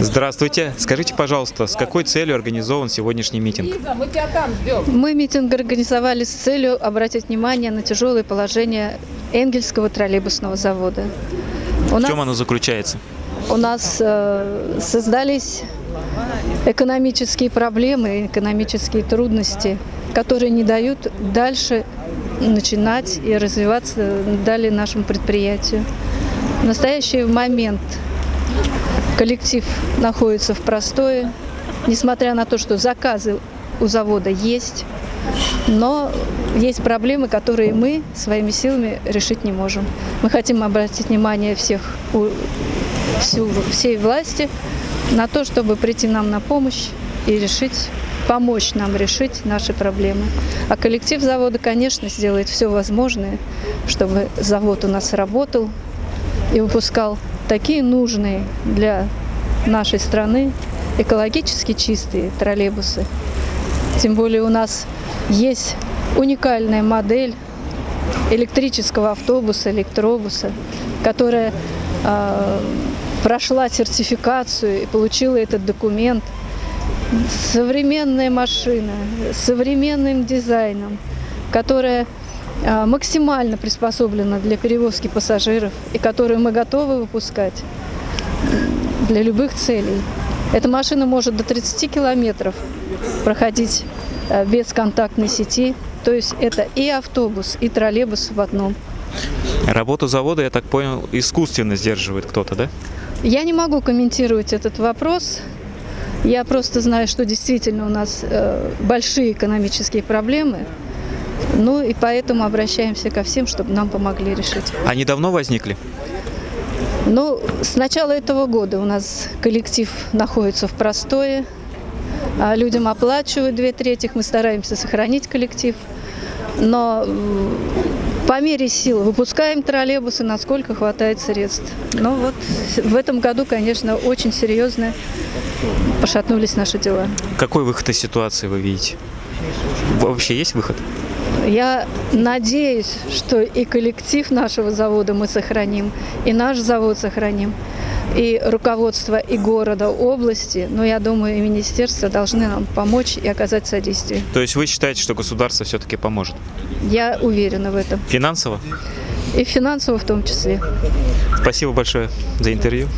Здравствуйте. Скажите, пожалуйста, с какой целью организован сегодняшний митинг? Мы митинг организовали с целью обратить внимание на тяжелое положение Энгельского троллейбусного завода. У В нас, чем оно заключается? у нас э, создались экономические проблемы, экономические трудности, которые не дают дальше начинать и развиваться далее нашему предприятию. В настоящий момент коллектив находится в простое, несмотря на то, что заказы у завода есть, но есть проблемы, которые мы своими силами решить не можем. Мы хотим обратить внимание всех, всю, всей власти на то, чтобы прийти нам на помощь и решить, помочь нам решить наши проблемы. А коллектив завода, конечно, сделает все возможное, чтобы завод у нас работал и выпускал такие нужные для нашей страны экологически чистые троллейбусы. Тем более у нас есть уникальная модель электрического автобуса, электробуса, которая э, прошла сертификацию и получила этот документ. Современная машина современным дизайном, которая максимально приспособлена для перевозки пассажиров и которую мы готовы выпускать для любых целей. Эта машина может до 30 километров проходить э, без контактной сети. То есть это и автобус, и троллейбус в одном. Работу завода, я так понял, искусственно сдерживает кто-то, да? Я не могу комментировать этот вопрос. Я просто знаю, что действительно у нас э, большие экономические проблемы. Ну и поэтому обращаемся ко всем, чтобы нам помогли решить. Они давно возникли? Ну, с начала этого года у нас коллектив находится в простое. А Людям оплачивают две трети, мы стараемся сохранить коллектив. Но по мере сил выпускаем троллейбусы, насколько хватает средств. Но вот в этом году, конечно, очень серьезно пошатнулись наши дела. Какой выход из ситуации вы видите? Вообще есть выход? Я надеюсь, что и коллектив нашего завода мы сохраним, и наш завод сохраним, и руководство и города, области, но я думаю, и министерство должны нам помочь и оказать содействие. То есть вы считаете, что государство все-таки поможет? Я уверена в этом. Финансово? И финансово в том числе. Спасибо большое за интервью.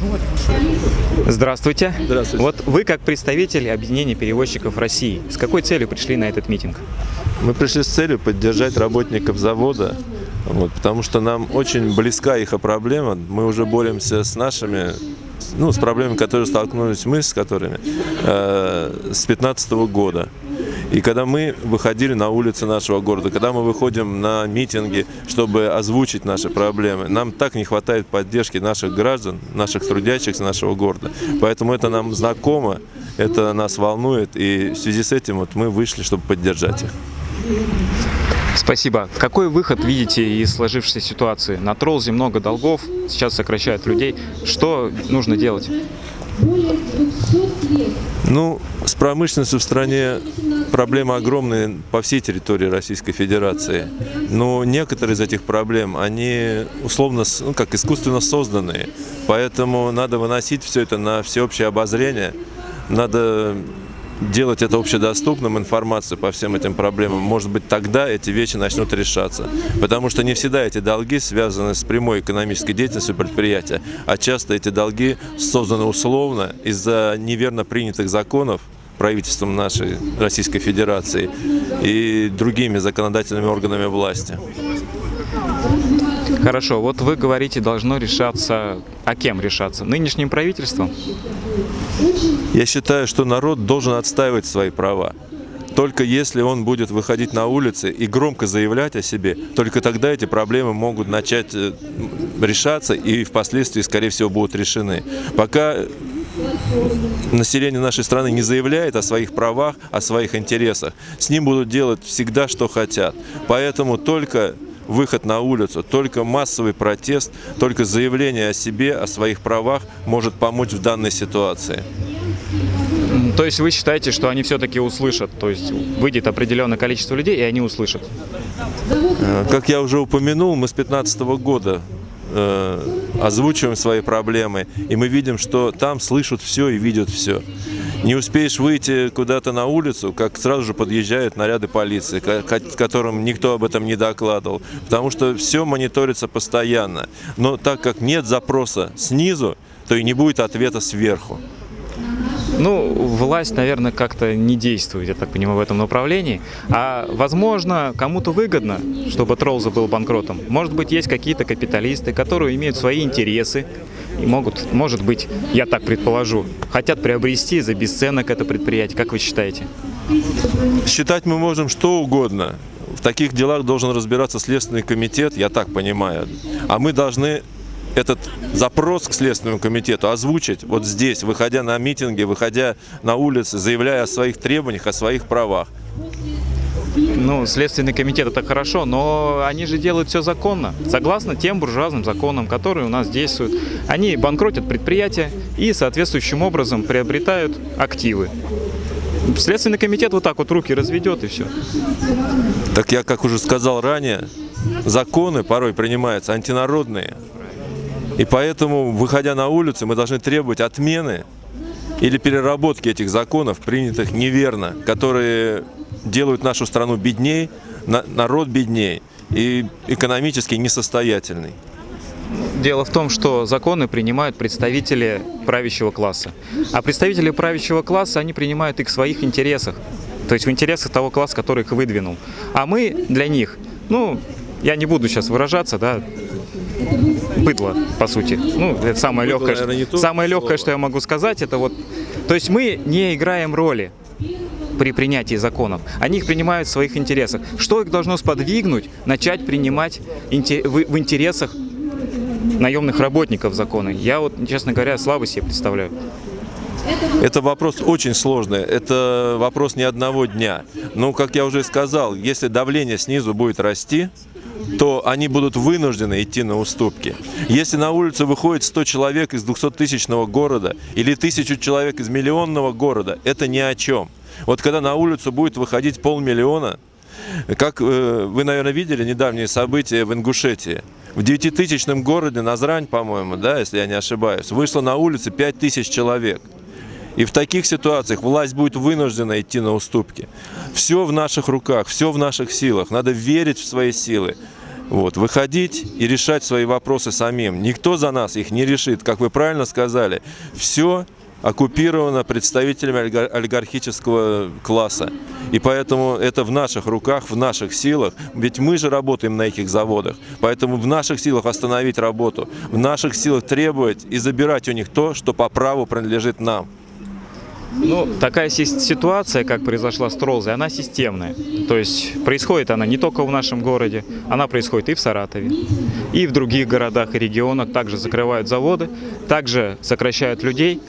Здравствуйте. Здравствуйте. Вот вы как представитель объединения перевозчиков России, с какой целью пришли на этот митинг? Мы пришли с целью поддержать работников завода, вот, потому что нам очень близка их проблема. Мы уже боремся с нашими, ну, с проблемами, которые столкнулись мы, с которыми, э, с 2015 года. И когда мы выходили на улицы нашего города, когда мы выходим на митинги, чтобы озвучить наши проблемы, нам так не хватает поддержки наших граждан, наших трудящихся нашего города. Поэтому это нам знакомо, это нас волнует, и в связи с этим вот мы вышли, чтобы поддержать их. Спасибо. Какой выход видите из сложившейся ситуации? На Тролзе много долгов, сейчас сокращают людей. Что нужно делать? Ну, с промышленностью в стране проблемы огромные по всей территории Российской Федерации. Но некоторые из этих проблем, они условно, ну, как искусственно созданные. Поэтому надо выносить все это на всеобщее обозрение. Надо делать это общедоступным, информацию по всем этим проблемам. Может быть, тогда эти вещи начнут решаться. Потому что не всегда эти долги связаны с прямой экономической деятельностью предприятия, а часто эти долги созданы условно из-за неверно принятых законов правительством нашей Российской Федерации и другими законодательными органами власти. Хорошо, вот вы говорите, должно решаться, а кем решаться? Нынешним правительством? Я считаю, что народ должен отстаивать свои права. Только если он будет выходить на улицы и громко заявлять о себе, только тогда эти проблемы могут начать э, решаться и впоследствии, скорее всего, будут решены. Пока население нашей страны не заявляет о своих правах, о своих интересах, с ним будут делать всегда, что хотят. Поэтому только выход на улицу, только массовый протест, только заявление о себе, о своих правах может помочь в данной ситуации. То есть вы считаете, что они все-таки услышат, то есть выйдет определенное количество людей, и они услышат? Э, как я уже упомянул, мы с 2015 года озвучиваем свои проблемы, и мы видим, что там слышат все и видят все. Не успеешь выйти куда-то на улицу, как сразу же подъезжают наряды полиции, которым никто об этом не докладывал, потому что все мониторится постоянно. Но так как нет запроса снизу, то и не будет ответа сверху. Ну, власть, наверное, как-то не действует, я так понимаю, в этом направлении. А, возможно, кому-то выгодно, чтобы Троллза был банкротом. Может быть, есть какие-то капиталисты, которые имеют свои интересы, и могут, может быть, я так предположу, хотят приобрести за бесценок это предприятие. Как вы считаете? Считать мы можем что угодно. В таких делах должен разбираться Следственный комитет, я так понимаю. А мы должны этот запрос к Следственному комитету озвучить вот здесь, выходя на митинги, выходя на улицы, заявляя о своих требованиях, о своих правах. Ну, Следственный комитет это хорошо, но они же делают все законно, согласно тем буржуазным законам, которые у нас действуют. Они банкротят предприятия и соответствующим образом приобретают активы. Следственный комитет вот так вот руки разведет и все. Так я, как уже сказал ранее, законы порой принимаются антинародные. И поэтому, выходя на улицу, мы должны требовать отмены или переработки этих законов, принятых неверно, которые делают нашу страну бедней, народ бедней и экономически несостоятельный. Дело в том, что законы принимают представители правящего класса. А представители правящего класса, они принимают их в своих интересах. То есть в интересах того класса, который их выдвинул. А мы для них, ну, я не буду сейчас выражаться, да, быдло, по сути. Ну, это самое быдло, легкое, наверное, что, самое легкое, что я могу сказать, это вот... То есть мы не играем роли при принятии законов. Они их принимают в своих интересах. Что их должно сподвигнуть начать принимать в интересах наемных работников законы? Я вот, честно говоря, слабо себе представляю. Это вопрос очень сложный, это вопрос не одного дня. Но, как я уже сказал, если давление снизу будет расти, то они будут вынуждены идти на уступки. Если на улицу выходит 100 человек из 200-тысячного города или 1000 человек из миллионного города, это ни о чем. Вот когда на улицу будет выходить полмиллиона, как э, вы, наверное, видели недавние события в Ингушетии. В девятитысячном городе Назрань, по-моему, да, если я не ошибаюсь, вышло на улицы 5000 человек. И в таких ситуациях власть будет вынуждена идти на уступки. Все в наших руках, все в наших силах. Надо верить в свои силы. Вот, выходить и решать свои вопросы самим. Никто за нас их не решит. Как вы правильно сказали, все оккупировано представителями олигархического класса. И поэтому это в наших руках, в наших силах. Ведь мы же работаем на этих заводах. Поэтому в наших силах остановить работу. В наших силах требовать и забирать у них то, что по праву принадлежит нам. Ну, такая ситуация, как произошла с Тролзой, она системная. То есть происходит она не только в нашем городе, она происходит и в Саратове, и в других городах и регионах. Также закрывают заводы, также сокращают людей.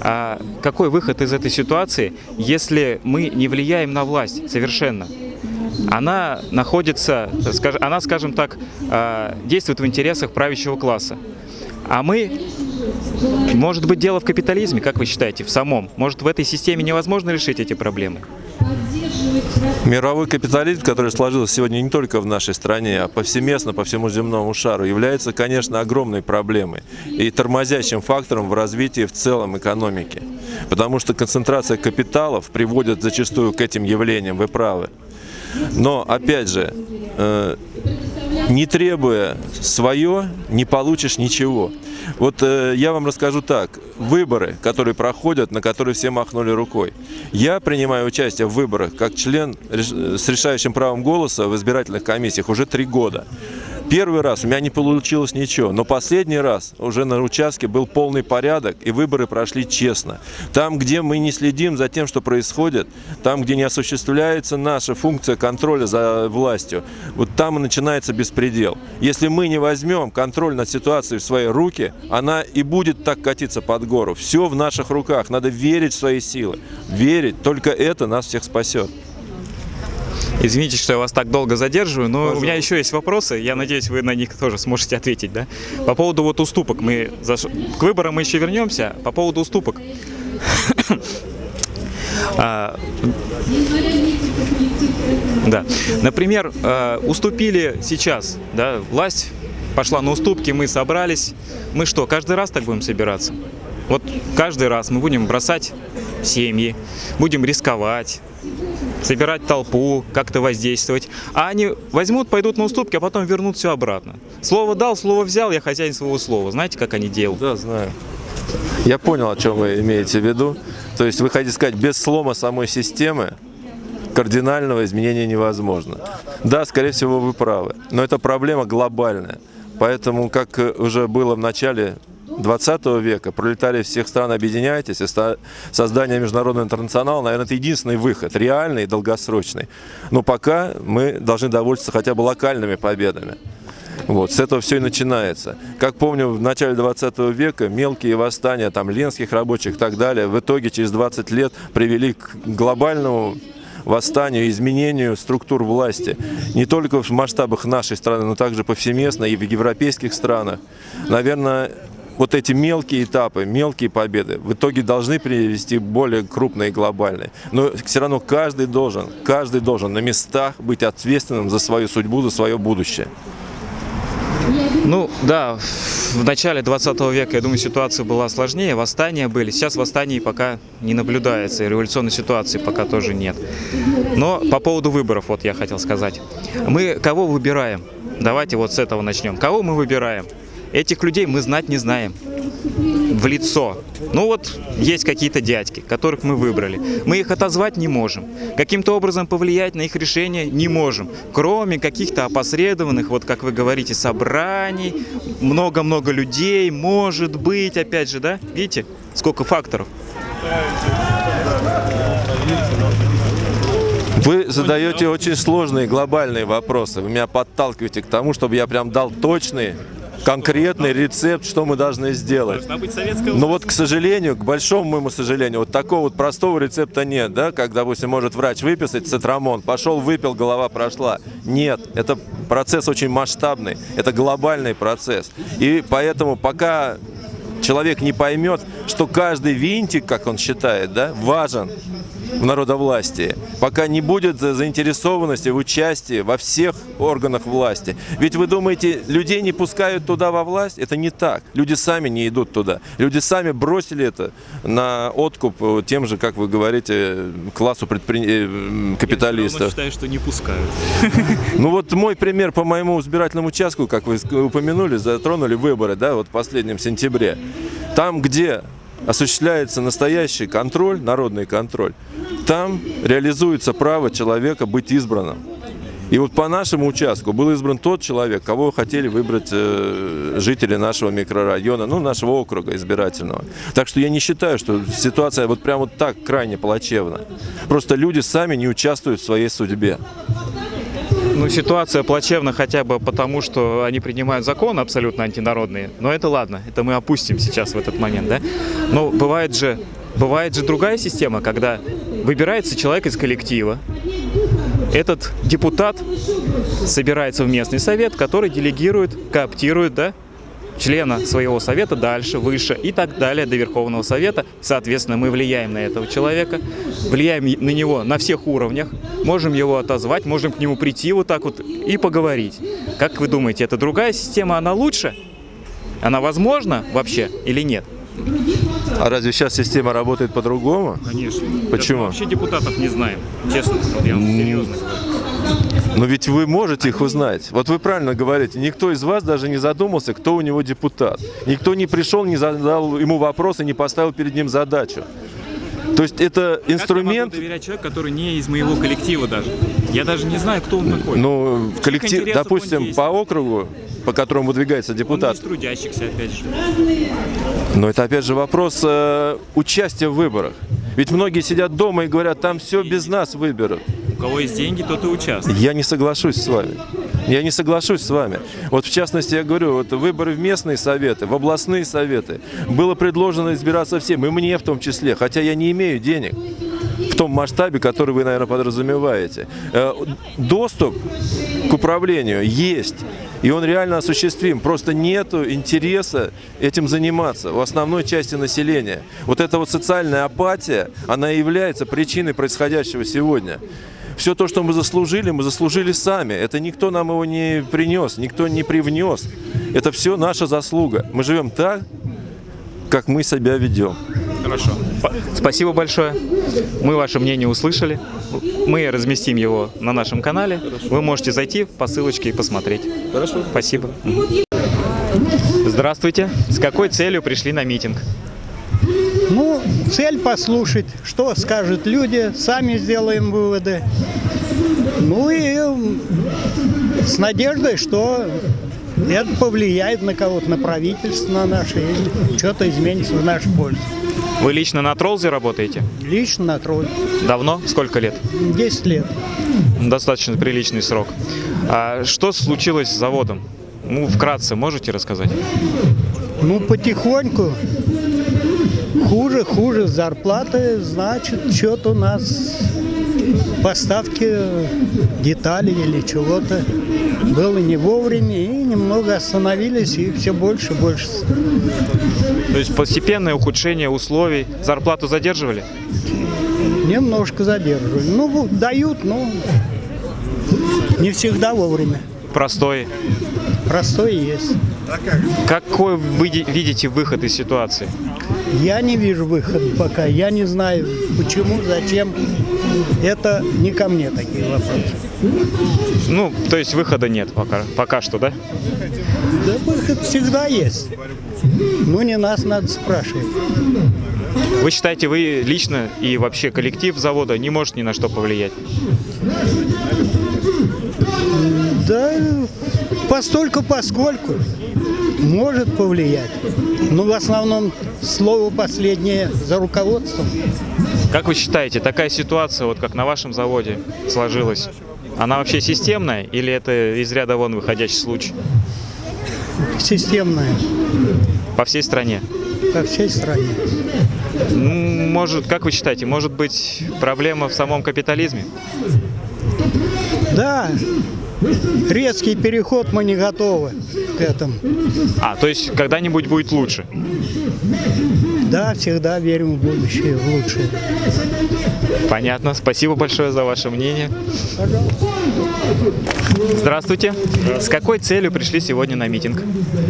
А какой выход из этой ситуации, если мы не влияем на власть совершенно? Она находится, она, скажем так, а, действует в интересах правящего класса. А мы может быть, дело в капитализме, как вы считаете, в самом? Может, в этой системе невозможно решить эти проблемы? Мировой капитализм, который сложился сегодня не только в нашей стране, а повсеместно по всему земному шару, является, конечно, огромной проблемой и тормозящим фактором в развитии в целом экономики. Потому что концентрация капиталов приводит зачастую к этим явлениям, вы правы. Но, опять же, э, не требуя свое, не получишь ничего. Вот э, я вам расскажу так. Выборы, которые проходят, на которые все махнули рукой. Я принимаю участие в выборах как член с решающим правом голоса в избирательных комиссиях уже три года. Первый раз у меня не получилось ничего, но последний раз уже на участке был полный порядок, и выборы прошли честно. Там, где мы не следим за тем, что происходит, там, где не осуществляется наша функция контроля за властью, вот там и начинается беспредел. Если мы не возьмем контроль над ситуацией в свои руки, она и будет так катиться под гору. Все в наших руках, надо верить в свои силы. Верить, только это нас всех спасет. Извините, что я вас так долго задерживаю, но Пожалуйста. у меня еще есть вопросы. Я надеюсь, вы на них тоже сможете ответить, да? По поводу вот уступок. Мы заш... К выборам мы еще вернемся. По поводу уступок. а, да. Например, э, уступили сейчас, да, власть пошла на уступки, мы собрались. Мы что, каждый раз так будем собираться? Вот каждый раз мы будем бросать семьи, будем рисковать, собирать толпу, как-то воздействовать. А они возьмут, пойдут на уступки, а потом вернут все обратно. Слово дал, слово взял, я хозяин своего слова. Знаете, как они делают? Да, знаю. Я понял, о чем вы имеете в виду. То есть вы хотите сказать, без слома самой системы кардинального изменения невозможно. Да, скорее всего, вы правы. Но это проблема глобальная. Поэтому, как уже было в начале 20 века, пролетарии всех стран объединяйтесь, и создание международного интернационала, наверное, это единственный выход, реальный и долгосрочный. Но пока мы должны довольствоваться хотя бы локальными победами. Вот, с этого все и начинается. Как помню, в начале 20 века мелкие восстания там, ленских рабочих и так далее в итоге через 20 лет привели к глобальному восстанию, изменению структур власти. Не только в масштабах нашей страны, но также повсеместно и в европейских странах. Наверное, вот эти мелкие этапы, мелкие победы в итоге должны привести более крупные и глобальные. Но все равно каждый должен, каждый должен на местах быть ответственным за свою судьбу, за свое будущее. Ну, да, в начале 20 века, я думаю, ситуация была сложнее, восстания были. Сейчас восстаний пока не наблюдается, и революционной ситуации пока тоже нет. Но по поводу выборов, вот я хотел сказать. Мы кого выбираем? Давайте вот с этого начнем. Кого мы выбираем? Этих людей мы знать не знаем в лицо. Ну вот есть какие-то дядьки, которых мы выбрали. Мы их отозвать не можем. Каким-то образом повлиять на их решение не можем. Кроме каких-то опосредованных, вот как вы говорите, собраний, много-много людей, может быть, опять же, да? Видите, сколько факторов. Вы задаете очень сложные глобальные вопросы. Вы меня подталкиваете к тому, чтобы я прям дал точные конкретный рецепт, что мы должны сделать. Но вот, к сожалению, к большому моему сожалению, вот такого вот простого рецепта нет, да, как, допустим, может врач выписать цитрамон, пошел, выпил, голова прошла. Нет, это процесс очень масштабный, это глобальный процесс. И поэтому пока человек не поймет, что каждый винтик, как он считает, да, важен, в народовластии, пока не будет заинтересованности в участии во всех органах власти. Ведь вы думаете, людей не пускают туда во власть? Это не так. Люди сами не идут туда. Люди сами бросили это на откуп тем же, как вы говорите, классу предпри... Э, капиталистов. Я считаю, что не пускают. Ну вот мой пример по моему избирательному участку, как вы упомянули, затронули выборы, да, вот в последнем сентябре. Там, где осуществляется настоящий контроль, народный контроль, там реализуется право человека быть избранным. И вот по нашему участку был избран тот человек, кого хотели выбрать э, жители нашего микрорайона, ну, нашего округа избирательного. Так что я не считаю, что ситуация вот прям вот так крайне плачевна. Просто люди сами не участвуют в своей судьбе. Ну, ситуация плачевна хотя бы потому, что они принимают законы абсолютно антинародные. Но это ладно, это мы опустим сейчас в этот момент, да? Но бывает же, бывает же другая система, когда выбирается человек из коллектива, этот депутат собирается в местный совет, который делегирует, кооптирует, да, члена своего совета дальше, выше и так далее до Верховного Совета. Соответственно, мы влияем на этого человека, влияем на него на всех уровнях, можем его отозвать, можем к нему прийти вот так вот и поговорить. Как вы думаете, это другая система, она лучше? Она возможна вообще или нет? А разве сейчас система работает по-другому? Конечно. Почему? Мы вообще депутатов не знаем, честно. Вот я вам серьезно но ведь вы можете их узнать. Вот вы правильно говорите, никто из вас даже не задумался, кто у него депутат. Никто не пришел, не задал ему вопрос и не поставил перед ним задачу. То есть это Как я инструмент, доверять человеку, который не из моего коллектива даже? Я даже не знаю, кто он такой. ну, коллектив, он допустим, по округу, по которому выдвигается он депутат, из трудящихся, опять же. Но это опять же вопрос э, участия в выборах. Ведь многие сидят дома и говорят, там все без нас выберут. Кого есть деньги, тот и участвует. Я не соглашусь с вами. Я не соглашусь с вами. Вот в частности, я говорю, вот выборы в местные советы, в областные советы было предложено избираться всем, и мне в том числе, хотя я не имею денег в том масштабе, который вы, наверное, подразумеваете. Э, Доступ к управлению есть, и он реально осуществим. Просто нету интереса этим заниматься у основной части населения. Вот эта вот социальная апатия, она и является причиной происходящего сегодня. Все то, что мы заслужили, мы заслужили сами. Это никто нам его не принес, никто не привнес. Это все наша заслуга. Мы живем так, как мы себя ведем. Хорошо. Спасибо большое. Мы ваше мнение услышали. Мы разместим его на нашем канале. Вы можете зайти по ссылочке и посмотреть. Хорошо. Спасибо. Здравствуйте. С какой целью пришли на митинг? Ну, цель послушать, что скажут люди, сами сделаем выводы. Ну и с надеждой, что это повлияет на кого-то, на правительство, на наше, и что-то изменится в нашу пользу. Вы лично на Троллзе работаете? Лично на тролль. Давно? Сколько лет? 10 лет. Достаточно приличный срок. А что случилось с заводом? Ну, вкратце можете рассказать? Ну, потихоньку. Хуже, хуже зарплаты, значит, что-то у нас поставки деталей или чего-то было не вовремя, и немного остановились, и все больше и больше. То есть постепенное ухудшение условий. Зарплату задерживали? Немножко задерживали. Ну, дают, но не всегда вовремя. Простой. Простой есть. Какой вы ви- видите выход из ситуации? Я не вижу выхода пока. Я не знаю, почему, зачем. Это не ко мне такие вопросы. Ну, то есть выхода нет пока, пока что, да? Да выход всегда есть. Ну, не нас надо спрашивать. Вы считаете, вы лично и вообще коллектив завода не может ни на что повлиять? Да, постольку поскольку может повлиять. Но в основном слово последнее за руководством. Как вы считаете, такая ситуация, вот как на вашем заводе сложилась, она вообще системная или это из ряда вон выходящий случай Системное по всей стране? по всей стране. Ну, может, как вы считаете, может быть проблема в самом капитализме? Да, резкий переход мы не готовы к этому. А, то есть когда-нибудь будет лучше? Да, всегда верим в будущее, в лучшее. Понятно. Спасибо большое за ваше мнение. Здравствуйте. С какой целью пришли сегодня на митинг?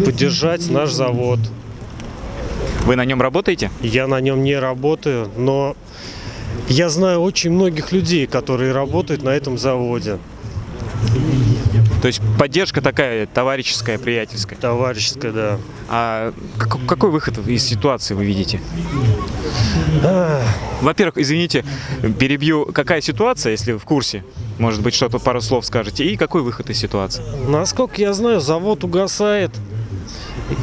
поддержать наш завод. Вы на нем работаете? Я на нем не работаю, но я знаю очень многих людей, которые работают на этом заводе. То есть поддержка такая товарищеская, приятельская. Товарищеская, да. А как- какой выход из ситуации вы видите? Во-первых, извините, перебью. Какая ситуация, если вы в курсе? Может быть, что-то пару слов скажете. И какой выход из ситуации? Насколько я знаю, завод угасает,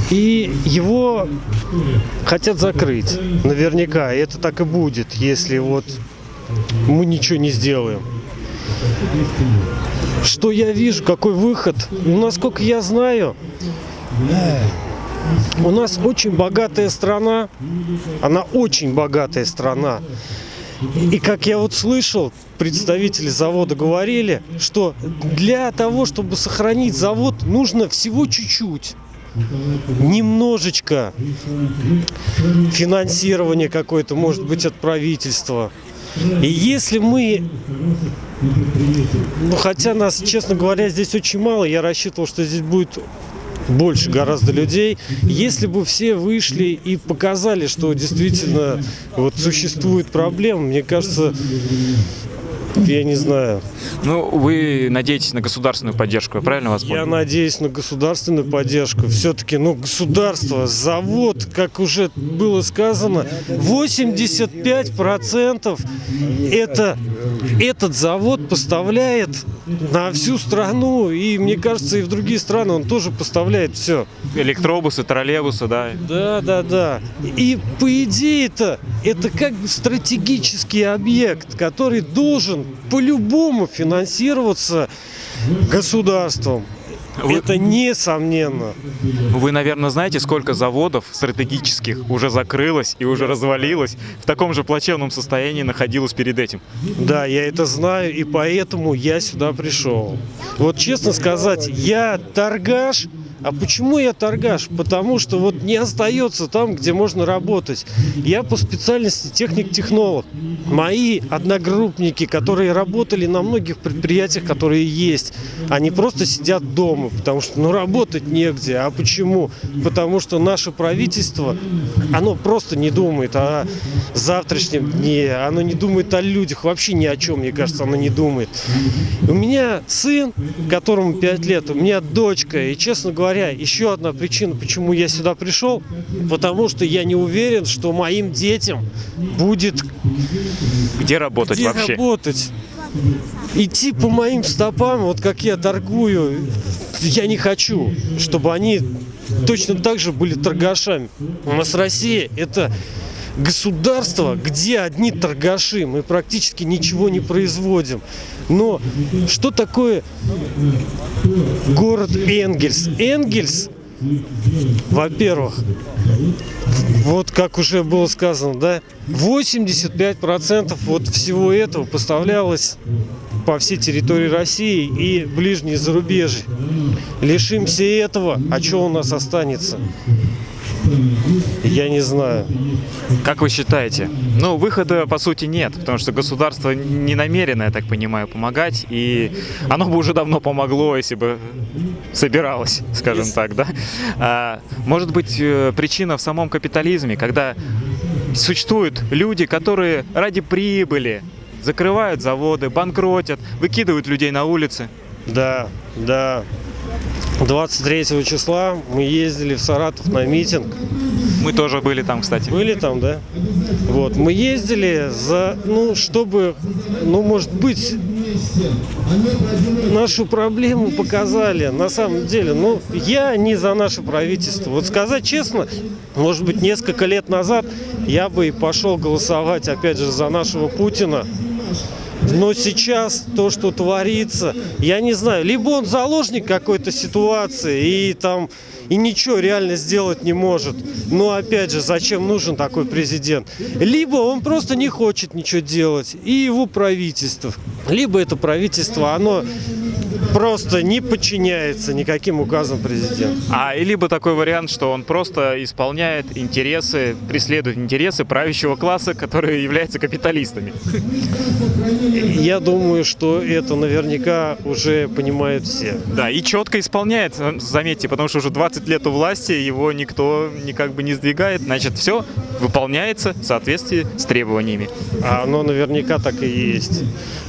и его хотят закрыть. Наверняка. И это так и будет, если вот мы ничего не сделаем. Что я вижу, какой выход? Ну, насколько я знаю, у нас очень богатая страна, она очень богатая страна. И как я вот слышал, представители завода говорили, что для того, чтобы сохранить завод, нужно всего чуть-чуть. Немножечко финансирование какое-то, может быть, от правительства. И если мы, ну хотя нас, честно говоря, здесь очень мало, я рассчитывал, что здесь будет больше гораздо людей. Если бы все вышли и показали, что действительно вот существует проблема, мне кажется, я не знаю. Ну, вы надеетесь на государственную поддержку, я правильно вас Я понял? надеюсь на государственную поддержку. Все-таки, ну, государство, завод, как уже было сказано, 85% это этот завод поставляет на всю страну. И мне кажется, и в другие страны он тоже поставляет все. Электробусы, троллейбусы, да. Да, да, да. И по идее-то это как бы стратегический объект, который должен по-любому финансироваться государством. Вы- Это несомненно. Вы, наверное, знаете, сколько заводов стратегических уже закрылось и уже развалилось, в таком же плачевном состоянии находилось перед этим. Да, я это знаю, и поэтому я сюда пришел. Вот честно сказать, я торгаш. А почему я торгаш? Потому что вот не остается там, где можно работать. Я по специальности техник-технолог. Мои одногруппники, которые работали на многих предприятиях, которые есть, они просто сидят дома, потому что ну работать негде. А почему? Потому что наше правительство, оно просто не думает о завтрашнем дне, оно не думает о людях, вообще ни о чем, мне кажется, оно не думает. У меня сын, которому 5 лет, у меня дочка, и, честно говоря, еще одна причина, почему я сюда пришел, потому что я не уверен, что моим детям будет Где работать где вообще? работать. Идти по моим стопам, вот как я торгую, я не хочу, чтобы они точно так же были торгашами. У нас Россия это государство, где одни торгаши, мы практически ничего не производим. Но что такое город Энгельс? Энгельс, во-первых, вот как уже было сказано, да, 85% вот всего этого поставлялось по всей территории России и ближние зарубежья. Лишимся этого, а что у нас останется? Я не знаю. Как вы считаете? Ну, выхода, по сути, нет, потому что государство не намерено, я так понимаю, помогать, и оно бы уже давно помогло, если бы собиралось, скажем так, да? А, может быть, э, причина в самом капитализме, когда существуют люди, которые ради прибыли закрывают заводы, банкротят, выкидывают людей на улицы. Да, да. 23 числа мы ездили в Саратов на митинг. Мы тоже были там, кстати. Были там, да? Вот, мы ездили за, ну, чтобы, ну, может быть, нашу проблему показали. На самом деле, ну, я не за наше правительство. Вот сказать честно, может быть, несколько лет назад я бы и пошел голосовать, опять же, за нашего Путина. Но сейчас то, что творится, я не знаю, либо он заложник какой-то ситуации и там и ничего реально сделать не может. Но опять же, зачем нужен такой президент? Либо он просто не хочет ничего делать, и его правительство. Либо это правительство, оно просто не подчиняется никаким указам президента. А и либо такой вариант, что он просто исполняет интересы, преследует интересы правящего класса, которые являются капиталистами. Я думаю, что это наверняка уже понимают все. Да, и четко исполняет, э, заметьте, потому что уже 20 лет у власти, его никто никак бы не сдвигает. Значит, все выполняется в соответствии с требованиями. А оно наверняка так и есть.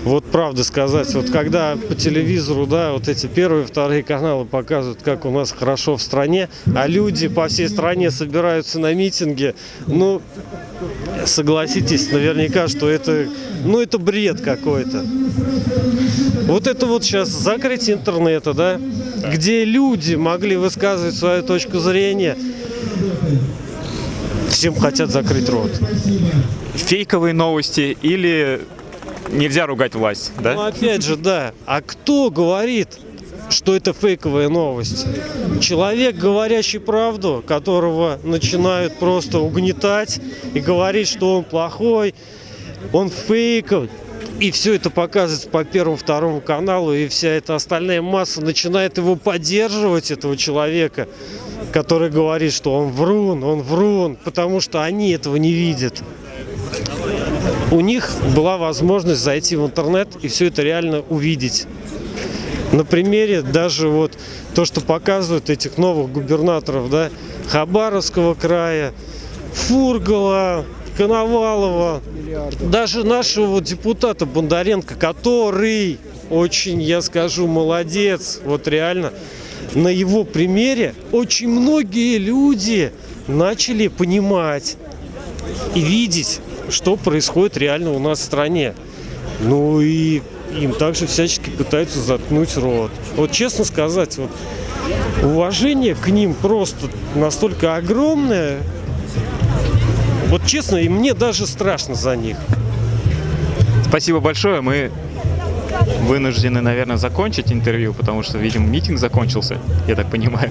Вот правда сказать, вот когда по телевизору, да, вот эти первые, вторые каналы показывают, как у нас хорошо в стране, а люди по всей стране собираются на митинги, ну, согласитесь, наверняка, что это, ну, это бред какой-то. Вот это вот сейчас закрытие интернета, да, где люди могли высказывать свою точку зрения, всем хотят закрыть рот. Фейковые новости или нельзя ругать власть, Ну, да? опять же, да. А кто говорит, что это фейковая новость? Человек, говорящий правду, которого начинают просто угнетать и говорить, что он плохой, он фейковый. И все это показывается по первому, второму каналу, и вся эта остальная масса начинает его поддерживать, этого человека, который говорит, что он врун, он врун, потому что они этого не видят. У них была возможность зайти в интернет и все это реально увидеть. На примере даже вот то, что показывают этих новых губернаторов, да, Хабаровского края, Фургала, Коновалова, даже нашего депутата Бондаренко, который очень, я скажу, молодец, вот реально, на его примере очень многие люди начали понимать и видеть, что происходит реально у нас в стране. Ну и им также всячески пытаются заткнуть рот. Вот честно сказать, вот уважение к ним просто настолько огромное. Вот честно, и мне даже страшно за них. Спасибо большое. Мы вынуждены, наверное, закончить интервью, потому что, видимо, митинг закончился, я так понимаю.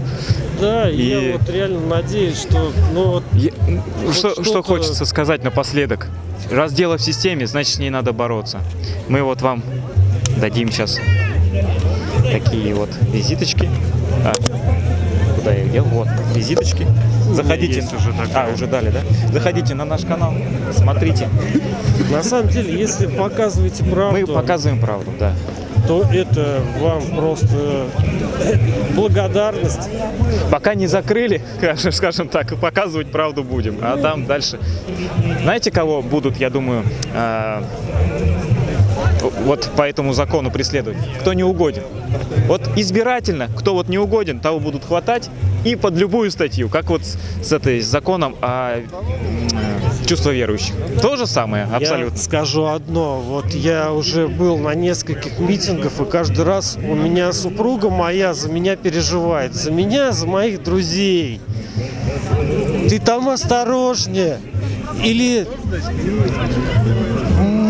Да, и я вот реально надеюсь, что ну, вот Я- что, что-то- что хочется сказать напоследок? Раз дело в системе, значит с ней надо бороться. Мы вот вам дадим сейчас такие вот визиточки. А, куда я их дел? Вот, визиточки. Заходите. есть уже такая. А, уже дали, да? Заходите на наш канал, смотрите. на самом деле, если показываете правду, Мы показываем правду, да. то это вам просто благодарность. Пока не закрыли, скажем- скажем так, показывать правду будем. А там дальше. Знаете, кого будут, я думаю, а, вот по этому закону преследовать? Кто не угоден. Вот избирательно, кто вот не угоден, того будут хватать и под любую статью, как вот с, с этой с законом о м, чувство верующих. То же самое, абсолютно. Я скажу одно. Вот я уже был на нескольких митингах, и каждый раз у меня супруга моя за меня переживает. За меня, за моих друзей. Ты там осторожнее. Или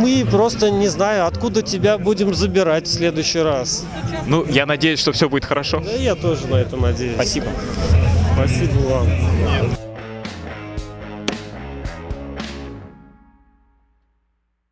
мы просто, не знаю, откуда тебя будем забирать в следующий раз. Ну, я надеюсь, что все будет хорошо. Да я тоже на это надеюсь. Спасибо. Спасибо вам.